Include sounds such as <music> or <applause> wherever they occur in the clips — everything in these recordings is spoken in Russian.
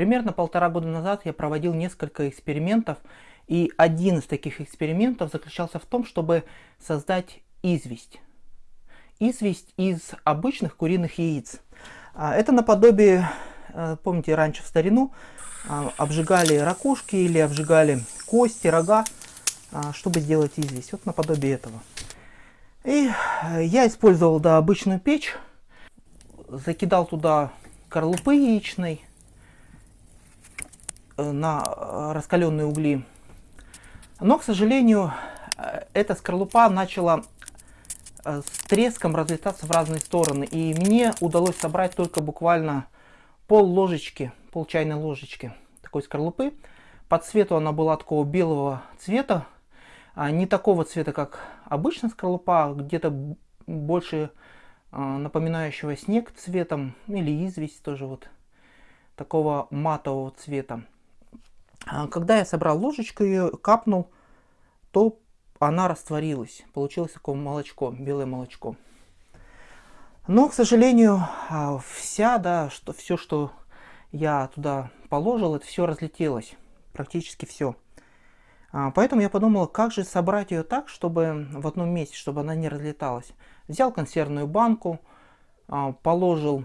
Примерно полтора года назад я проводил несколько экспериментов, и один из таких экспериментов заключался в том, чтобы создать известь. Известь из обычных куриных яиц. А, это наподобие, э, помните, раньше в старину а, обжигали ракушки или обжигали кости, рога, а, чтобы сделать известь. Вот наподобие этого. И э, я использовал да, обычную печь, закидал туда скорлупы яичной на раскаленные угли. Но, к сожалению, эта скорлупа начала с треском разлетаться в разные стороны. И мне удалось собрать только буквально пол ложечки, пол чайной ложечки такой скорлупы. По цвету она была такого белого цвета, а не такого цвета, как обычная скорлупа, а где-то больше напоминающего снег цветом, или известь тоже вот такого матового цвета. А когда я собрал ложечку ее, капнул, то она растворилась. Получилось такое молочко, белое молочко. Но, к сожалению, а, вся, да, что, все, что я туда положил, это все разлетелось. Практически все. А, поэтому я подумал, как же собрать ее так, чтобы в одном месте, чтобы она не разлеталась. Взял консервную банку, положил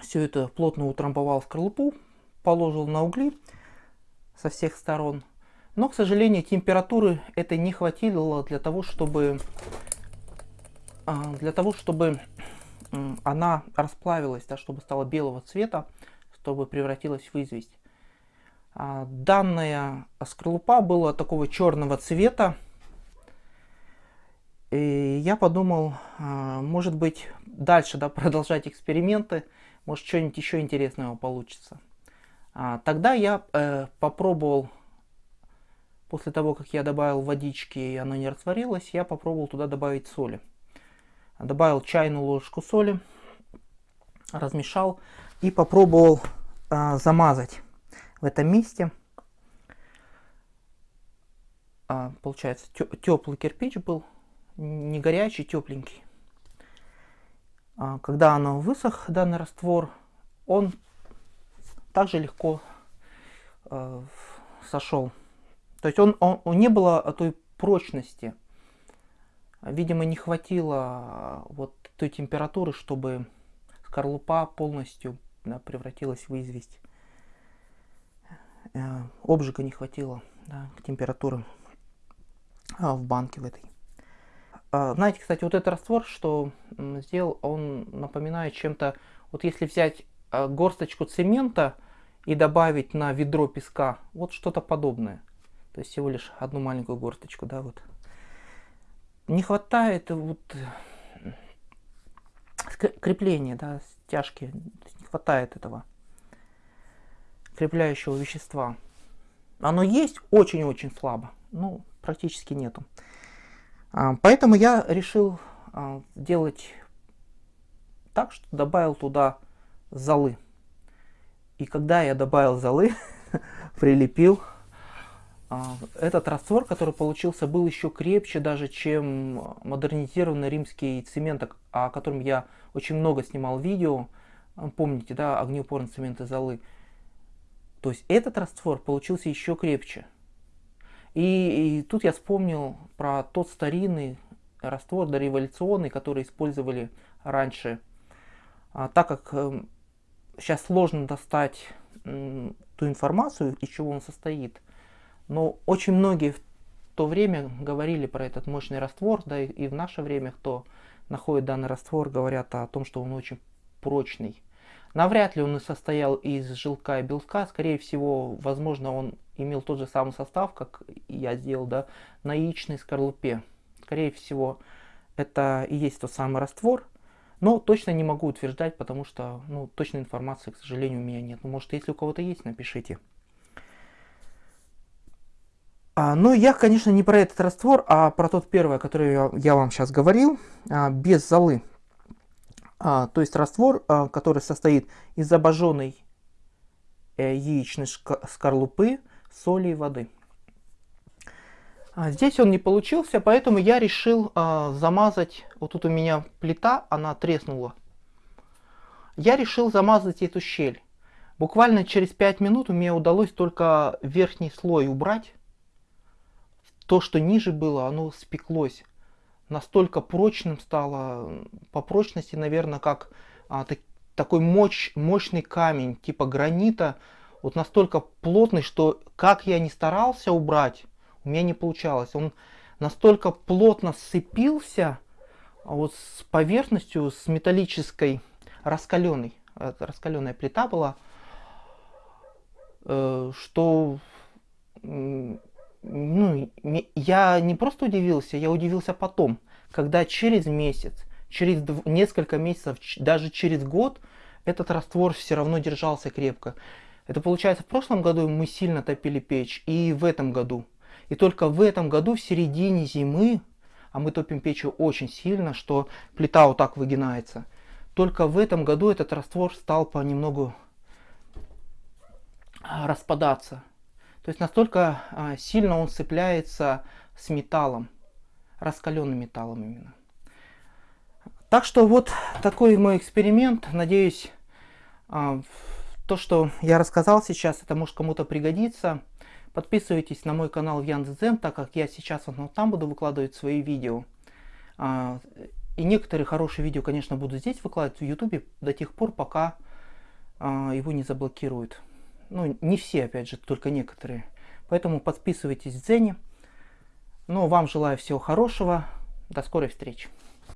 все это, плотно утрамбовал в скорлупу, положил на угли со всех сторон. Но, к сожалению, температуры этой не хватило для того, чтобы а, для того, чтобы она расплавилась, да, чтобы стала белого цвета, чтобы превратилась в известь. А, данная скорлупа была такого черного цвета. И я подумал, а, может быть, дальше да, <laughs> продолжать эксперименты, может, что-нибудь еще интересного получится. А, тогда я э, попробовал, после того, как я добавил водички и оно не растворилось, я попробовал туда добавить соли. Добавил чайную ложку соли, размешал и попробовал а, замазать в этом месте. А, получается, теплый кирпич был, не горячий, тепленький. Когда оно высох, данный раствор, он также легко а, сошел. То есть он, он, он не было той прочности, Видимо, не хватило а, вот той температуры, чтобы скорлупа полностью да, превратилась в известь. Э, обжига не хватило да, к температуре а, в банке в этой. А, знаете, кстати, вот этот раствор, что сделал, он напоминает чем-то, вот если взять а, горсточку цемента и добавить на ведро песка, вот что-то подобное. То есть всего лишь одну маленькую горсточку, да, вот не хватает вот крепления, да, стяжки, не хватает этого крепляющего вещества. Оно есть очень-очень слабо, ну, практически нету. А, поэтому я решил а, делать так, что добавил туда золы. И когда я добавил золы, <laughs> прилепил а, этот раствор, который получился, был еще крепче даже, чем модернизированный римский цемент, о котором я очень много снимал видео. Помните, да, огнеупорный цемент из золы. То есть этот раствор получился еще крепче. И, и тут я вспомнил про тот старинный раствор дореволюционный, который использовали раньше. А, так как э, сейчас сложно достать ту информацию, из чего он состоит, но очень многие в то время говорили про этот мощный раствор, да и, и в наше время, кто находит данный раствор, говорят о том, что он очень прочный. Навряд ли он и состоял из желка и белка, скорее всего, возможно, он имел тот же самый состав, как я сделал, да, на яичной скорлупе. Скорее всего, это и есть тот самый раствор, но точно не могу утверждать, потому что, ну, точной информации, к сожалению, у меня нет. Ну, может, если у кого-то есть, напишите. А, но я, конечно, не про этот раствор, а про тот первый, который я, я вам сейчас говорил, а, без золы. А, то есть раствор, а, который состоит из обожженной э, яичной скорлупы, соли и воды. А, здесь он не получился, поэтому я решил а, замазать, вот тут у меня плита, она треснула. Я решил замазать эту щель. Буквально через 5 минут мне удалось только верхний слой убрать. То, что ниже было, оно спеклось. Настолько прочным стало, по прочности, наверное, как а, так, такой мощь, мощный камень, типа гранита. Вот настолько плотный, что как я не старался убрать, у меня не получалось. Он настолько плотно сцепился вот с поверхностью, с металлической, раскаленной. Раскаленная плита была, э, что ну, я не просто удивился, я удивился потом, когда через месяц, через несколько месяцев, даже через год этот раствор все равно держался крепко. Это получается в прошлом году мы сильно топили печь и в этом году. И только в этом году, в середине зимы, а мы топим печью очень сильно, что плита вот так выгинается. Только в этом году этот раствор стал понемногу а, распадаться. То есть настолько а, сильно он цепляется с металлом, раскаленным металлом именно. Так что вот такой мой эксперимент. Надеюсь, а, то, что я рассказал сейчас, это может кому-то пригодиться. Подписывайтесь на мой канал в Яндекс.Зен, так как я сейчас вот там буду выкладывать свои видео. А, и некоторые хорошие видео, конечно, буду здесь выкладывать в YouTube до тех пор, пока а, его не заблокируют. Ну, не все, опять же, только некоторые. Поэтому подписывайтесь в Дзене. Ну, вам желаю всего хорошего. До скорой встречи.